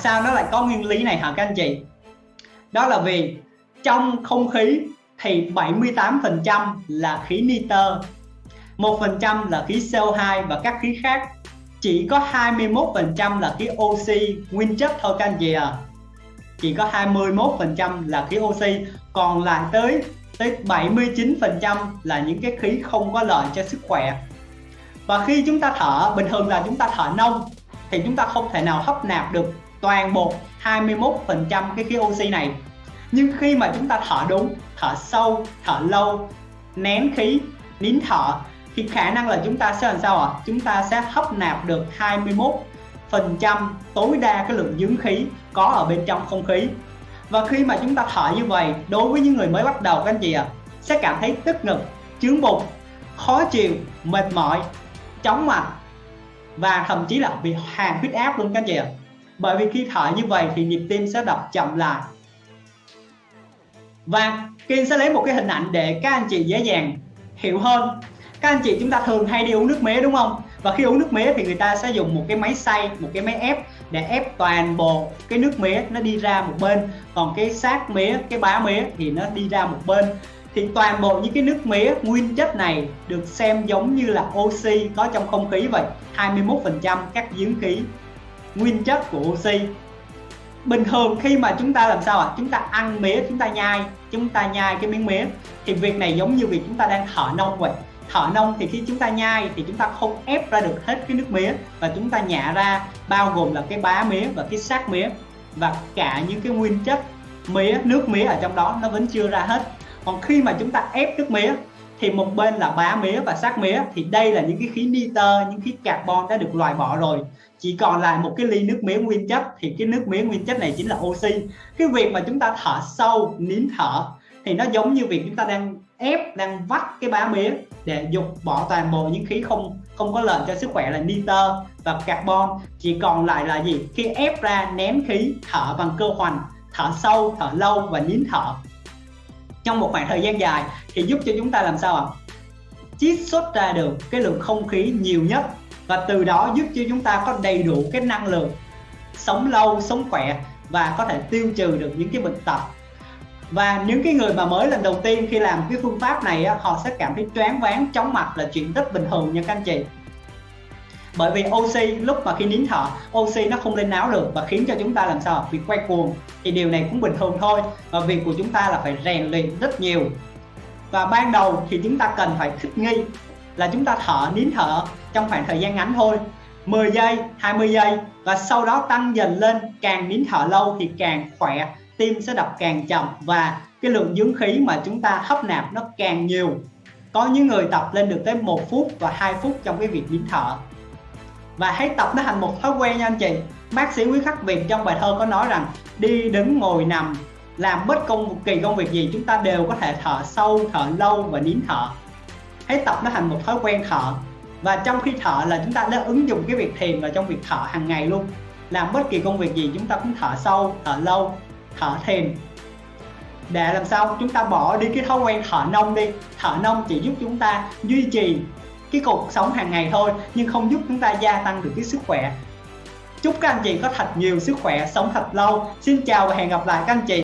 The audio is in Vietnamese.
sao nó lại có nguyên lý này hả các anh chị? Đó là vì trong không khí thì 78% là khí nitơ 1% là khí CO2 và các khí khác. Chỉ có 21% là khí oxy, nguyên chất thôi các anh chị à chỉ có 21% là khí oxy. Còn lại tới tới 79% là những cái khí không có lợi cho sức khỏe. Và khi chúng ta thở, bình thường là chúng ta thở nông, thì chúng ta không thể nào hấp nạp được toàn bộ 21% cái khí oxy này. Nhưng khi mà chúng ta thở đúng thở sâu thở lâu nén khí nín thở thì khả năng là chúng ta sẽ làm sao ạ? Chúng ta sẽ hấp nạp được 21 phần trăm tối đa cái lượng dưỡng khí có ở bên trong không khí. Và khi mà chúng ta thở như vậy đối với những người mới bắt đầu các anh chị ạ à, sẽ cảm thấy tức ngực chướng bụng khó chịu mệt mỏi chóng mặt và thậm chí là bị hàng huyết áp luôn các anh chị ạ. à bởi vì khi thở như vậy thì nhịp tim sẽ đập chậm lại. Và Kiên sẽ lấy một cái hình ảnh để các anh chị dễ dàng hiểu hơn. Các anh chị chúng ta thường hay đi uống nước mía, đúng không? Và khi uống nước mía thì người ta sẽ dùng một cái máy xay, một cái máy ép để ép toàn bộ cái nước mía nó đi ra một bên. Còn cái xác mía, cái bá mía thì nó đi ra một bên. Thì toàn bộ những cái nước mía nguyên chất này được xem giống như là oxy có trong không khí vậy. 21% các dưỡng khí nguyên chất của oxy. Bình thường khi mà chúng ta làm sao ạ? À? chúng ta ăn mía chúng ta nhai, chúng ta nhai cái miếng mía thì việc này giống như việc chúng ta đang thở nông vậy. Thở nông thì khi chúng ta nhai thì chúng ta không ép ra được hết cái nước mía và chúng ta nhả ra bao gồm là cái bá mía và cái xác mía và cả những cái nguyên chất mía nước mía ở trong đó nó vẫn chưa ra hết. Còn khi mà chúng ta ép nước mía thì một bên là bá mía và xác mía. Thì đây là những cái khí nitơ, những khí carbon đã được loại bỏ rồi. Chỉ còn lại một cái ly nước mía nguyên chất. Thì cái nước mía nguyên chất này chính là oxy. Cái việc mà chúng ta thở sâu, nín thở, thì nó giống như việc chúng ta đang ép, đang vắt cái bá mía để dục bỏ toàn bộ những khí không không có lợi cho sức khỏe là nitơ và carbon. Chỉ còn lại là gì? Khi ép ra nén khí, thở bằng cơ hoành, thở sâu, thở lâu và nín thở trong một khoảng thời gian dài thì giúp cho chúng ta làm sao ạ? Chiết xuất ra được cái lượng không khí nhiều nhất và từ đó giúp cho chúng ta có đầy đủ cái năng lượng sống lâu sống khỏe và có thể tiêu trừ được những cái bệnh tật. Và những cái người mà mới lần đầu tiên khi làm cái phương pháp này á, họ sẽ cảm thấy choáng váng chóng mặt là chuyện rất bình thường nha các anh chị bởi vì oxy lúc mà khi nín thở oxy nó không lên não được và khiến cho chúng ta làm sao? Bị quay cuồng. Thì điều này cũng bình thường thôi. Và việc của chúng ta là phải rèn luyện rất nhiều. Và ban đầu thì chúng ta cần phải thích nghi là chúng ta thở, nín thở trong khoảng thời gian ngắn thôi. 10 giây 20 giây và sau đó tăng dần lên. Càng nín thở lâu thì càng khỏe, tim sẽ đập càng chậm và cái lượng dưỡng khí mà chúng ta hấp nạp nó càng nhiều. Có những người tập lên được tới một phút và 2 phút trong cái việc nín thở và hãy tập nó thành một thói quen nha anh chị. Bác sĩ Quý Khắc Việt trong bài thơ có nói rằng, đi đứng ngồi nằm, làm bất công kỳ công việc gì chúng ta đều có thể thở sâu, thở lâu và nín thở. Hãy tập nó thành một thói quen thở. Và trong khi thở là chúng ta đã ứng dụng cái việc thiền vào trong việc thở hàng ngày luôn. Làm bất kỳ công việc gì chúng ta cũng thở sâu, thở lâu, thở thiền. Để làm sao? Chúng ta bỏ đi cái thói quen thở nông đi. Thở nông chỉ giúp chúng ta duy trì cái cuộc sống hàng ngày thôi, nhưng không giúp chúng ta gia tăng được cái sức khỏe. Chúc các anh chị có thật nhiều sức khỏe, sống thật lâu. Xin chào và hẹn gặp lại các anh chị.